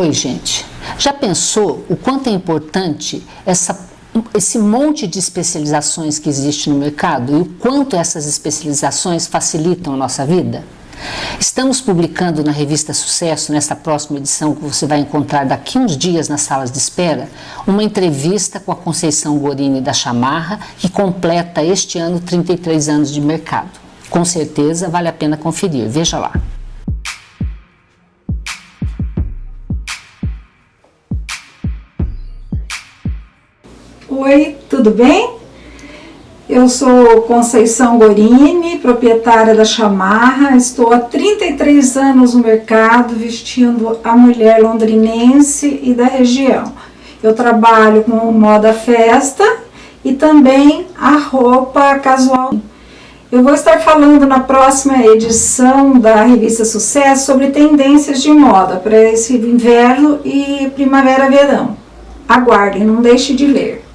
Oi, gente. Já pensou o quanto é importante essa, esse monte de especializações que existe no mercado e o quanto essas especializações facilitam a nossa vida? Estamos publicando na revista Sucesso, nesta próxima edição que você vai encontrar daqui uns dias nas salas de espera, uma entrevista com a Conceição Gorini da Chamarra, que completa este ano 33 anos de mercado. Com certeza vale a pena conferir, veja lá. Oi, tudo bem? Eu sou Conceição Gorini, proprietária da Chamarra. Estou há 33 anos no mercado vestindo a mulher londrinense e da região. Eu trabalho com moda festa e também a roupa casual. Eu vou estar falando na próxima edição da revista Sucesso sobre tendências de moda para esse inverno e primavera-verão. Aguardem, não deixe de ler.